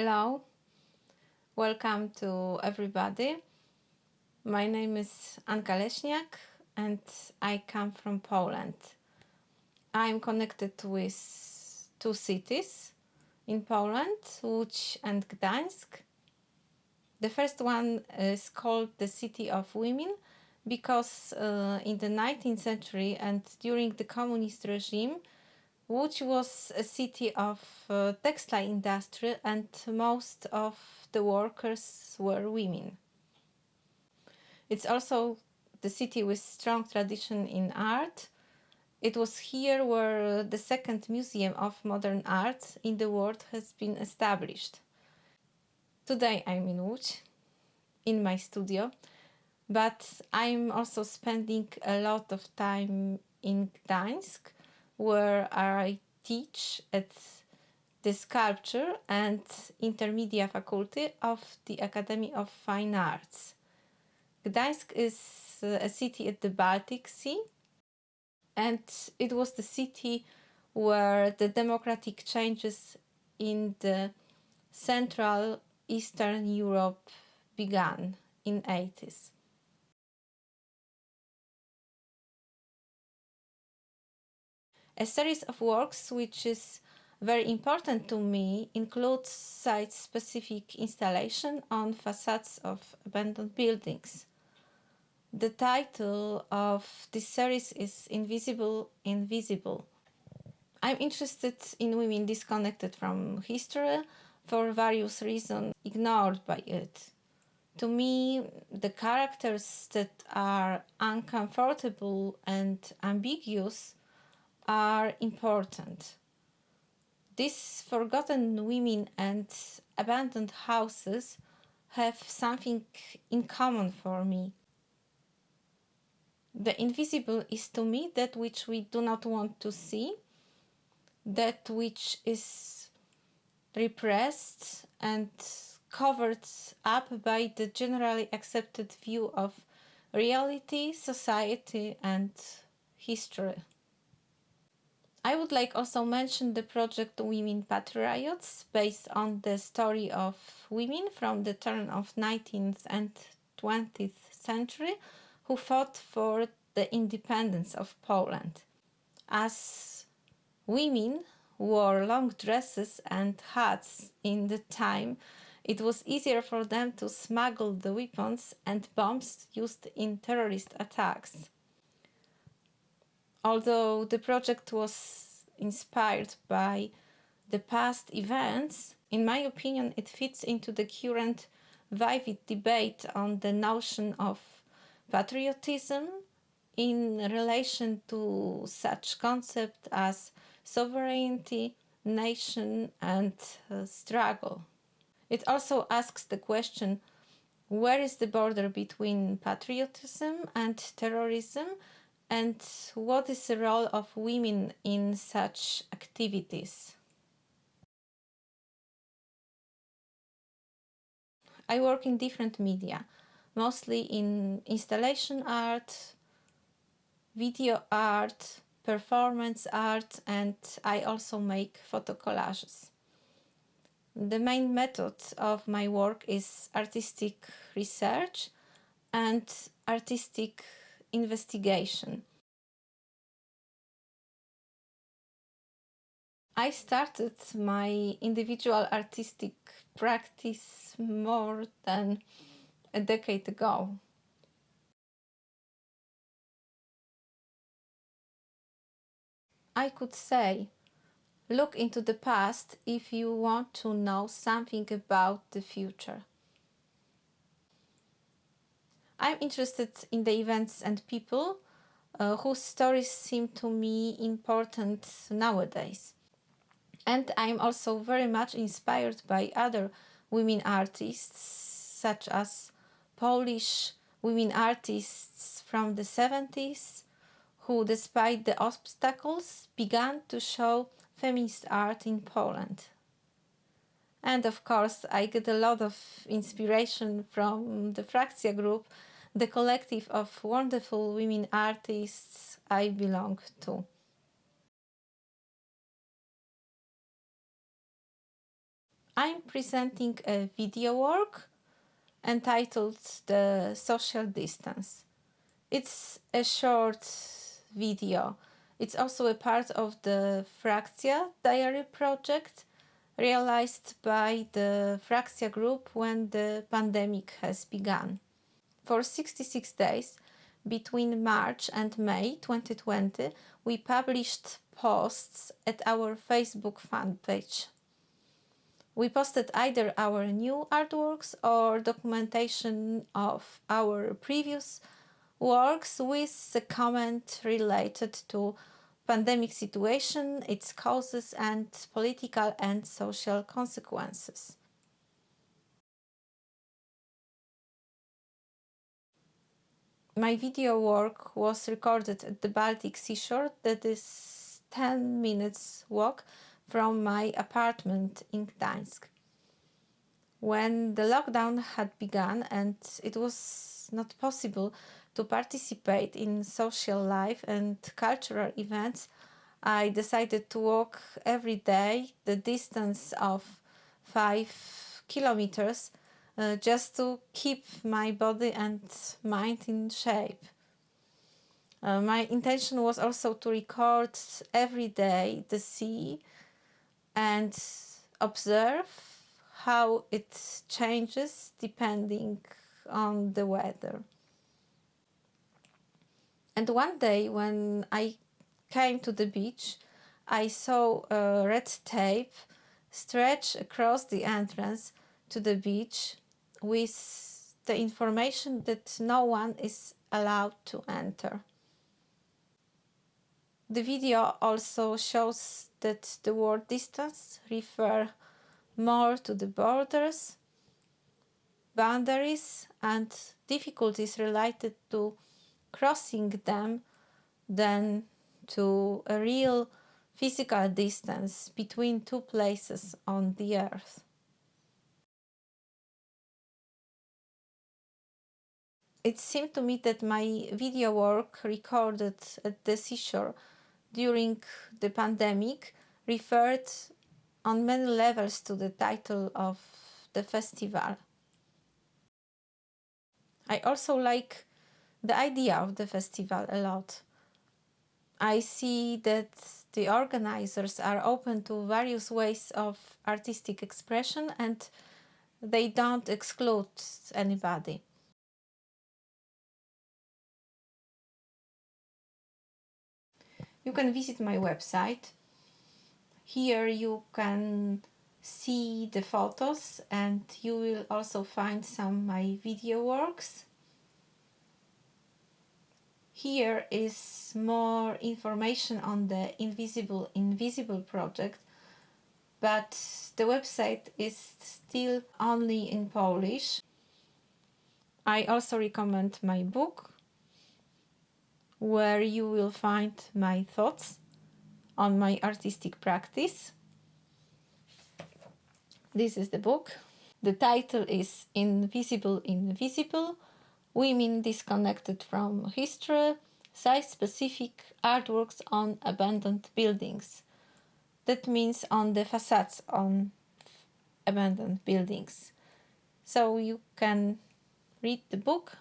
Hello, welcome to everybody. My name is Anka Leśniak and I come from Poland. I'm connected with two cities in Poland, Łódź and Gdańsk. The first one is called the City of Women because uh, in the 19th century and during the communist regime Łódź was a city of uh, textile industry and most of the workers were women. It's also the city with strong tradition in art. It was here where the second museum of modern art in the world has been established. Today I'm in Łódź, in my studio, but I'm also spending a lot of time in Gdańsk, where I teach at the Sculpture and Intermedia Faculty of the Academy of Fine Arts. Gdańsk is uh, a city at the Baltic Sea and it was the city where the democratic changes in the Central Eastern Europe began in 80s. A series of works which is very important to me includes site-specific installation on facades of abandoned buildings. The title of this series is Invisible Invisible. I'm interested in women disconnected from history for various reasons ignored by it. To me, the characters that are uncomfortable and ambiguous are important. These forgotten women and abandoned houses have something in common for me. The invisible is to me that which we do not want to see, that which is repressed and covered up by the generally accepted view of reality, society and history. I would like also mention the project Women Patriots, based on the story of women from the turn of 19th and 20th century who fought for the independence of Poland. As women wore long dresses and hats in the time, it was easier for them to smuggle the weapons and bombs used in terrorist attacks. Although the project was inspired by the past events, in my opinion it fits into the current vivid debate on the notion of patriotism in relation to such concepts as sovereignty, nation and uh, struggle. It also asks the question where is the border between patriotism and terrorism and what is the role of women in such activities? I work in different media, mostly in installation art, video art, performance art and I also make photo collages. The main method of my work is artistic research and artistic investigation. I started my individual artistic practice more than a decade ago. I could say, look into the past if you want to know something about the future. I'm interested in the events and people uh, whose stories seem to me important nowadays. And I'm also very much inspired by other women artists, such as Polish women artists from the 70s, who, despite the obstacles, began to show feminist art in Poland. And of course, I get a lot of inspiration from the Frakcja group, the collective of wonderful women artists I belong to. I'm presenting a video work entitled The Social Distance. It's a short video. It's also a part of the Frakcja Diary project realized by the Frakcja group when the pandemic has begun. For 66 days, between March and May 2020, we published posts at our Facebook fan page. We posted either our new artworks or documentation of our previous works with a comment related to pandemic situation, its causes and political and social consequences. My video work was recorded at the Baltic seashore that is 10 minutes walk from my apartment in Gdańsk. When the lockdown had begun and it was not possible to participate in social life and cultural events, I decided to walk every day the distance of 5 kilometers uh, just to keep my body and mind in shape. Uh, my intention was also to record every day the sea and observe how it changes depending on the weather. And one day when I came to the beach, I saw a red tape stretch across the entrance to the beach with the information that no one is allowed to enter. The video also shows that the word distance refer more to the borders, boundaries and difficulties related to crossing them than to a real physical distance between two places on the earth. It seemed to me that my video work recorded at the seashore during the pandemic referred on many levels to the title of the festival. I also like the idea of the festival a lot. I see that the organizers are open to various ways of artistic expression and they don't exclude anybody. You can visit my website. Here you can see the photos and you will also find some my video works. Here is more information on the Invisible Invisible project, but the website is still only in Polish. I also recommend my book where you will find my thoughts on my artistic practice. This is the book. The title is Invisible Invisible, Women Disconnected from History, Site-Specific Artworks on Abandoned Buildings. That means on the facades on abandoned buildings. So you can read the book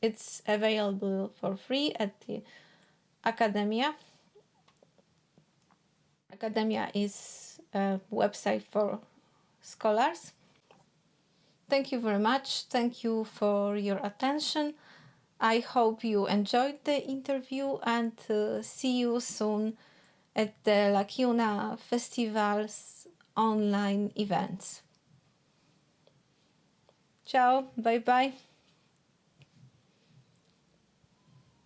it's available for free at the Academia. Academia is a website for scholars. Thank you very much. Thank you for your attention. I hope you enjoyed the interview and uh, see you soon at the Lacuna Festival's online events. Ciao, bye bye.